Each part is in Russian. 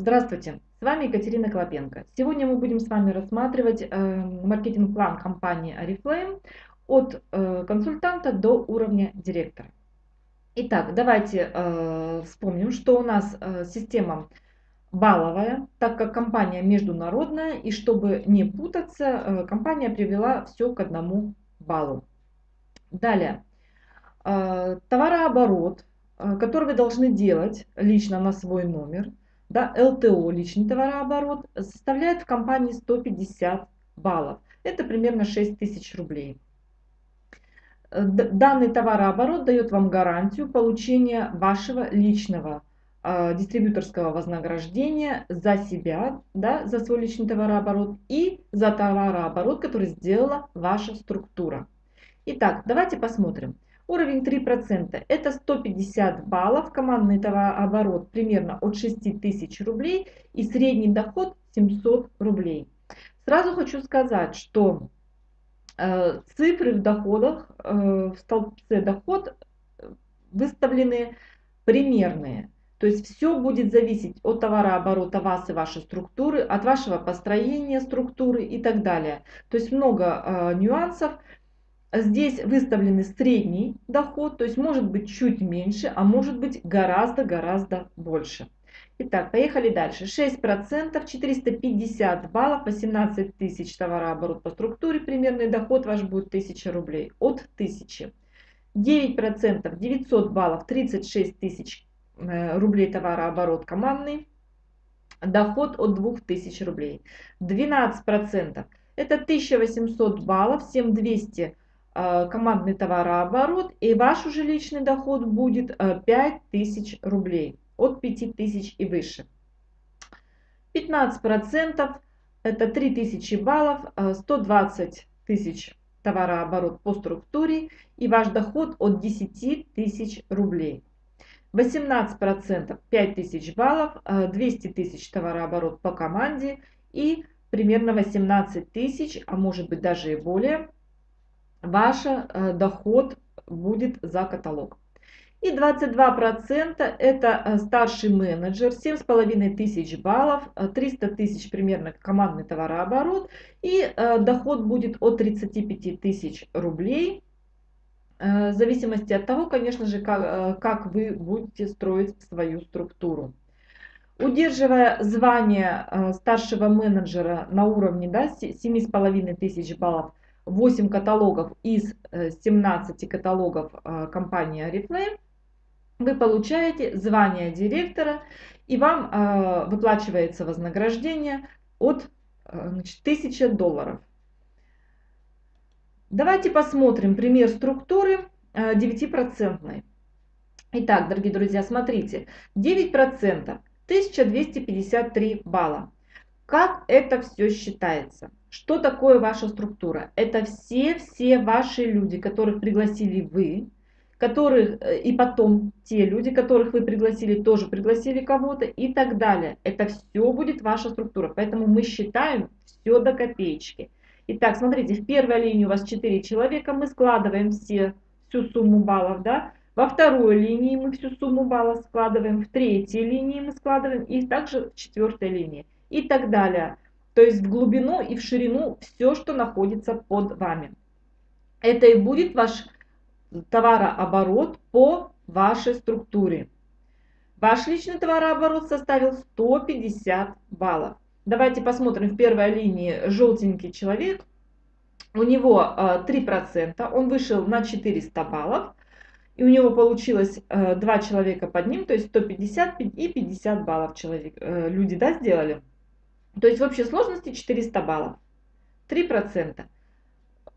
Здравствуйте, с вами Екатерина Клопенко. Сегодня мы будем с вами рассматривать э, маркетинг-план компании Oriflame от э, консультанта до уровня директора. Итак, давайте э, вспомним, что у нас э, система балловая, так как компания международная, и чтобы не путаться, э, компания привела все к одному баллу. Далее, э, товарооборот, э, который вы должны делать лично на свой номер – да, ЛТО, личный товарооборот, составляет в компании 150 баллов. Это примерно 6 тысяч рублей. Э, данный товарооборот дает вам гарантию получения вашего личного э, дистрибьюторского вознаграждения за себя, да, за свой личный товарооборот и за товарооборот, который сделала ваша структура. Итак, давайте посмотрим. Уровень 3% это 150 баллов, командный товарооборот примерно от 6 тысяч рублей и средний доход 700 рублей. Сразу хочу сказать, что э, цифры в доходах, э, в столбце доход выставлены примерные. То есть все будет зависеть от товарооборота вас и вашей структуры, от вашего построения структуры и так далее. То есть много э, нюансов. Здесь выставлены средний доход, то есть может быть чуть меньше, а может быть гораздо-гораздо больше. Итак, поехали дальше. 6%, 450 баллов, 18 тысяч товарооборот по структуре, примерный доход ваш будет 1000 рублей, от 1000. 9%, 900 баллов, 36 тысяч э, рублей товарооборот командный, доход от 2000 рублей. 12%, это 1800 баллов, 7200 Э, командный товарооборот, и ваш уже личный доход будет 5000 э, рублей, от 5000 и выше. 15% это 3000 баллов, 120 э, тысяч товарооборот по структуре и ваш доход от 10 тысяч рублей. 18% 5000 баллов, 200 тысяч товарооборот по команде и примерно 18 тысяч, а может быть даже и более ваш э, доход будет за каталог. И 22% это э, старший менеджер, 7,5 тысяч баллов, 300 э, тысяч примерно командный товарооборот и доход будет от 35 тысяч рублей. В зависимости от того, конечно же, как, как вы будете строить свою структуру. Удерживая звание старшего менеджера на уровне да, 7,5 тысяч баллов, 8 каталогов из 17 э, каталогов э, компании Oriflame, вы получаете звание директора и вам э, выплачивается вознаграждение от значит, 1000 долларов. Давайте посмотрим пример структуры 9%. Итак, дорогие друзья, смотрите, 9% 1253 балла. Как это все считается? Что такое ваша структура? Это все-все ваши люди, которых пригласили вы, которых э, и потом те люди, которых вы пригласили, тоже пригласили кого-то и так далее. Это все будет ваша структура. Поэтому мы считаем все до копеечки. Итак, смотрите, в первой линии у вас 4 человека, мы складываем все, всю сумму баллов, да. Во второй линии мы всю сумму баллов складываем, в третьей линии мы складываем и также в четвертой линии и так далее. То есть в глубину и в ширину все, что находится под вами. Это и будет ваш товарооборот по вашей структуре. Ваш личный товарооборот составил 150 баллов. Давайте посмотрим в первой линии желтенький человек. У него 3%, э, он вышел на 400 баллов. И у него получилось э, два человека под ним, то есть 150 и 50 баллов человек, э, люди да, сделали. То есть в общей сложности 400 баллов. 3%.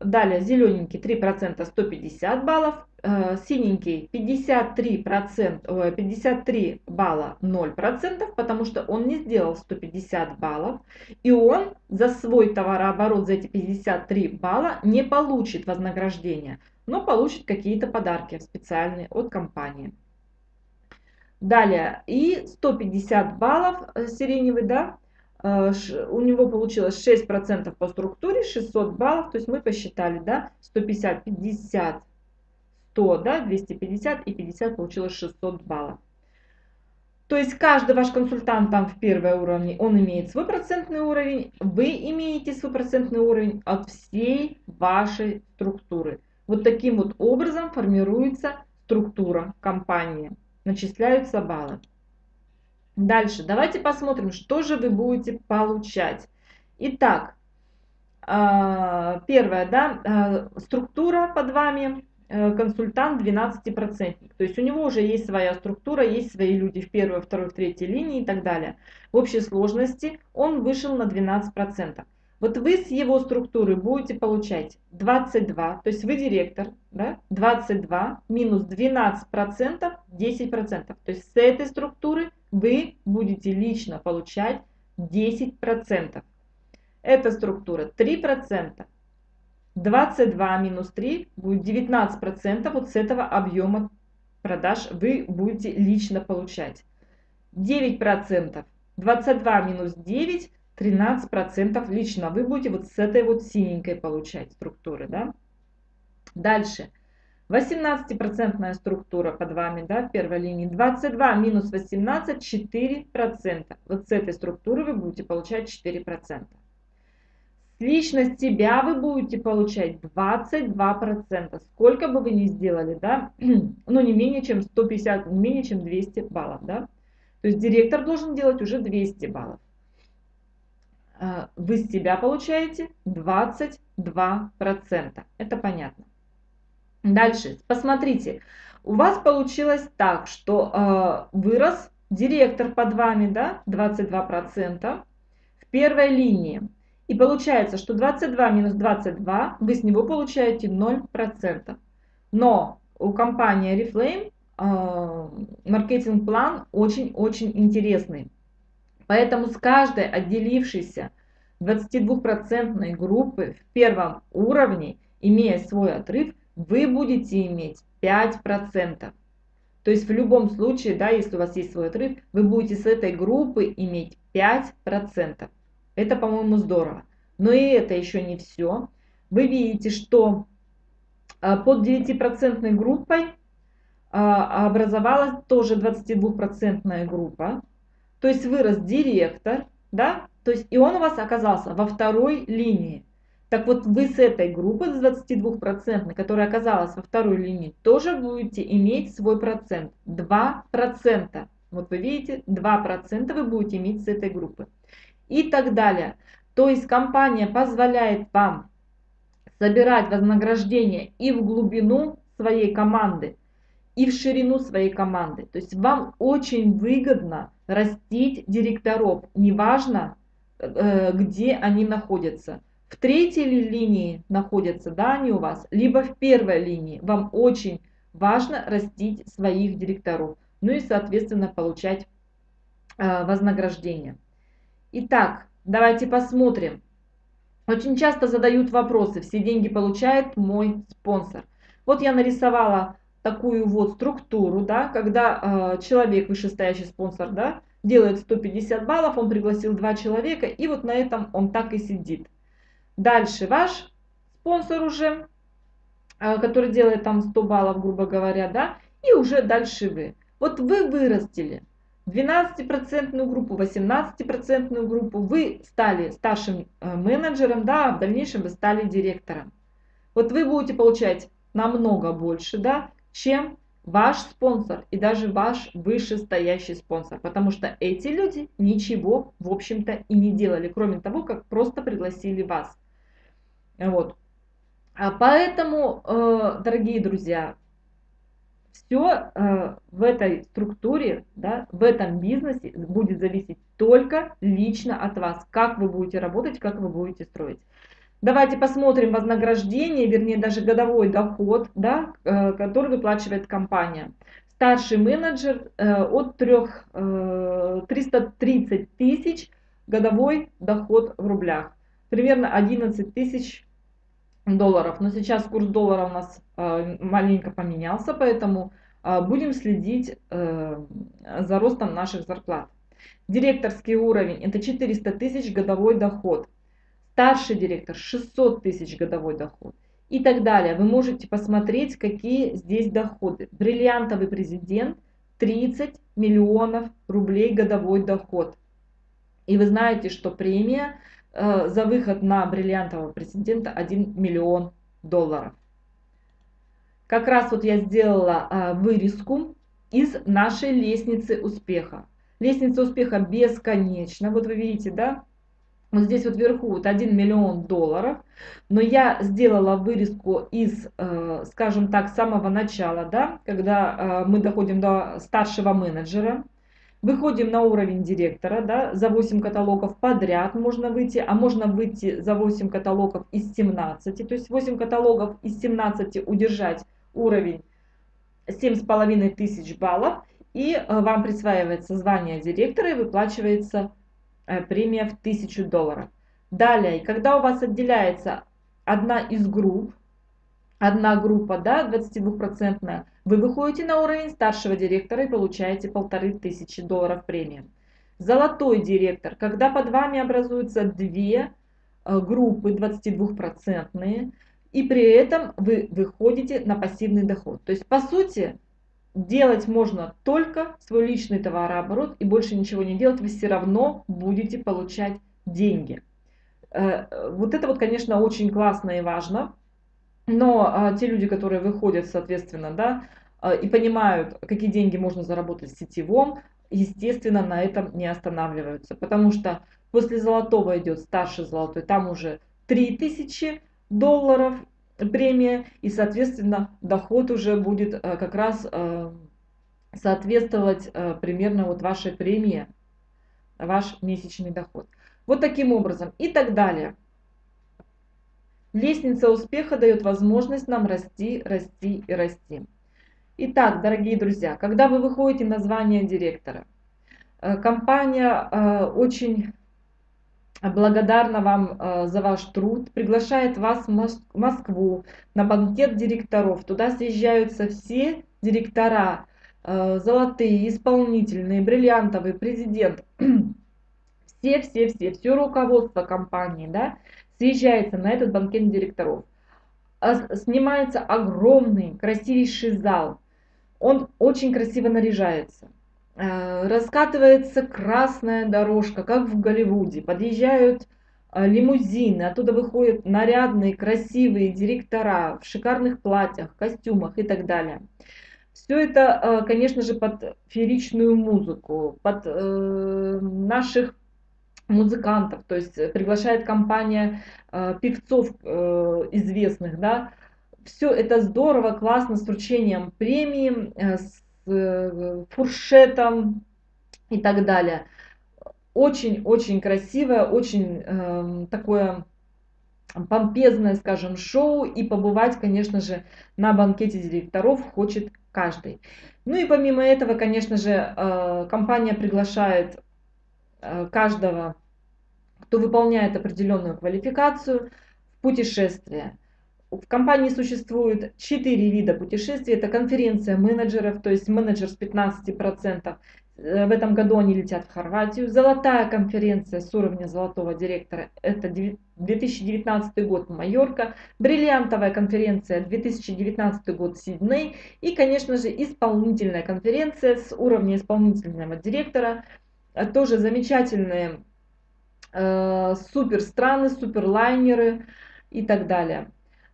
Далее зелененький 3% 150 баллов. Э, синенький 53%, 53 балла 0%, потому что он не сделал 150 баллов. И он за свой товарооборот, за эти 53 балла не получит вознаграждение, но получит какие-то подарки специальные от компании. Далее, и 150 баллов э, сиреневый, да, у него получилось 6% по структуре, 600 баллов, то есть мы посчитали, да, 150, 50, 100, да, 250 и 50 получилось 600 баллов. То есть каждый ваш консультант там в первой уровне, он имеет свой процентный уровень, вы имеете свой процентный уровень от всей вашей структуры. Вот таким вот образом формируется структура компании, начисляются баллы. Дальше, давайте посмотрим, что же вы будете получать. Итак, а, первое, да, а, структура под вами Э, консультант 12%. То есть у него уже есть своя структура, есть свои люди в первой, второй, третьей линии и так далее. В общей сложности он вышел на 12%. Вот вы с его структуры будете получать 22, то есть вы директор, да, 22 минус 12%, 10%. То есть с этой структуры вы будете лично получать 10%. Эта структура 3%, 22 минус 3 будет 19% вот с этого объема продаж вы будете лично получать. 9%, 22 минус 9, 13% лично вы будете вот с этой вот синенькой получать структуры. Да? Дальше. 18% структура под вами, да, в первой линии. 22 минус 18, 4%. Вот с этой структуры вы будете получать 4%. Лично с себя вы будете получать 22%. Сколько бы вы ни сделали, да, ну не менее чем 150, не менее чем 200 баллов, да. То есть директор должен делать уже 200 баллов. А, вы с себя получаете 22%. Это понятно. Дальше, посмотрите, у вас получилось так, что э, вырос директор под вами, да, 22% в первой линии. И получается, что 22 минус 22, вы с него получаете 0%. Но у компании Reflame э, маркетинг-план очень-очень интересный. Поэтому с каждой отделившейся 22% группы в первом уровне, имея свой отрыв, вы будете иметь 5%. То есть в любом случае, да, если у вас есть свой отрыв, вы будете с этой группы иметь 5%. Это, по-моему, здорово. Но и это еще не все. Вы видите, что а, под 9% группой а, образовалась тоже 22% группа. То есть вырос директор, да, то есть и он у вас оказался во второй линии. Так вот вы с этой группы, с 22%, которая оказалась во второй линии, тоже будете иметь свой процент. 2%. Вот вы видите, 2% вы будете иметь с этой группы и так далее. То есть компания позволяет вам собирать вознаграждение и в глубину своей команды, и в ширину своей команды. То есть вам очень выгодно растить директоров, неважно, э, где они находятся. В третьей линии находятся, да, они у вас, либо в первой линии. Вам очень важно растить своих директоров. Ну и, соответственно, получать э, вознаграждение. Итак, давайте посмотрим. Очень часто задают вопросы, все деньги получает мой спонсор. Вот я нарисовала такую вот структуру, да, когда э, человек, вышестоящий спонсор, да, делает 150 баллов, он пригласил два человека, и вот на этом он так и сидит. Дальше ваш спонсор уже, э, который делает там 100 баллов, грубо говоря, да, и уже дальше вы. Вот вы вырастили, 12% группу, 18% группу, вы стали старшим э, менеджером, да, а в дальнейшем вы стали директором. Вот вы будете получать намного больше, да, чем ваш спонсор и даже ваш вышестоящий спонсор, потому что эти люди ничего, в общем-то, и не делали, кроме того, как просто пригласили вас. Вот. А поэтому, э, дорогие друзья, все э, в этой структуре, да, в этом бизнесе будет зависеть только лично от вас, как вы будете работать, как вы будете строить. Давайте посмотрим вознаграждение, вернее даже годовой доход, да, э, который выплачивает компания. Старший менеджер э, от 3, э, 330 тысяч годовой доход в рублях. Примерно 11 тысяч долларов. Но сейчас курс доллара у нас э, маленько поменялся, поэтому э, будем следить э, за ростом наших зарплат. Директорский уровень это 400 тысяч годовой доход. Старший директор 600 тысяч годовой доход. И так далее. Вы можете посмотреть, какие здесь доходы. Бриллиантовый президент 30 миллионов рублей годовой доход. И вы знаете, что премия э, за выход на бриллиантового президента 1 миллион долларов. Как раз вот я сделала э, вырезку из нашей лестницы успеха. Лестница успеха бесконечна. Вот вы видите, да? Вот здесь вот вверху вот 1 миллион долларов. Но я сделала вырезку из, э, скажем так, самого начала, да, когда э, мы доходим до старшего менеджера. Выходим на уровень директора, да, за 8 каталогов подряд можно выйти, а можно выйти за 8 каталогов из 17. То есть 8 каталогов из 17 удержать уровень 7,5 тысяч баллов. И э, вам присваивается звание директора и выплачивается премия в 1000 долларов. Далее, когда у вас отделяется одна из групп, одна группа, да, 22%, вы выходите на уровень старшего директора и получаете полторы тысячи долларов премии. Золотой директор, когда под вами образуются две э, группы 22%, и при этом вы выходите на пассивный доход. То есть, по сути, делать можно только свой личный товарооборот и больше ничего не делать, вы все равно будете получать деньги. Э, вот это вот, конечно, очень классно и важно, но а, те люди, которые выходят, соответственно, да, а, и понимают, какие деньги можно заработать в сетевом, естественно, на этом не останавливаются. Потому что после золотого идет старший золотой, там уже 3000 долларов премия, и, соответственно, доход уже будет а, как раз а, соответствовать а, примерно вот вашей премии, ваш месячный доход. Вот таким образом и так далее. Лестница успеха дает возможность нам расти, расти и расти. Итак, дорогие друзья, когда вы выходите на звание директора, э, компания э, очень благодарна вам э, за ваш труд, приглашает вас в Москву на банкет директоров. Туда съезжаются все директора, золотые, исполнительные, бриллиантовые, президент, все-все-все, все руководство компании, да, съезжается на этот банкет директоров. А снимается огромный, красивейший зал. Он очень красиво наряжается. Э, раскатывается красная дорожка, как в Голливуде. Подъезжают э, лимузины, оттуда выходят нарядные, красивые директора в шикарных платьях, костюмах и так далее. Все это, э, конечно же, под фееричную музыку, под наших музыкантов, то есть приглашает компания певцов известных, да, все это здорово, классно, с вручением премии, с фуршетом и так далее. Очень-очень красивое, очень э, такое помпезное, скажем, шоу, и побывать, конечно же, на банкете директоров хочет каждый. Ну и помимо этого, конечно же, э, компания приглашает Э, каждого, кто выполняет определенную квалификацию в путешествие. В компании существует 4 вида путешествий. Это конференция менеджеров, то есть менеджер с 15%. Э, в этом году они летят в Хорватию. Золотая конференция с уровня золотого директора. Это 2019 год Майорка. Бриллиантовая конференция 2019 год Сидней. И, конечно же, исполнительная конференция с уровня исполнительного директора Э, тоже замечательные э, супер страны, супер лайнеры и так далее.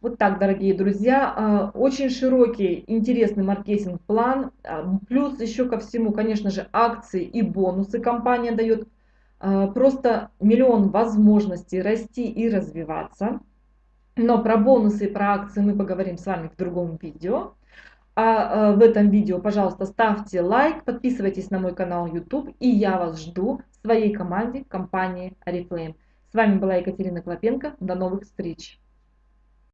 Вот так, дорогие друзья, э, очень широкий, интересный маркетинг-план, э, плюс еще ко всему, конечно же, акции и бонусы компания дает, просто миллион возможностей расти и развиваться. Но про бонусы и про акции мы поговорим с вами в другом видео. А, а в этом видео, пожалуйста, ставьте лайк, подписывайтесь на мой канал YouTube, и я вас жду в своей команде компании Oriflame. С вами была Екатерина Клопенко. До новых встреч!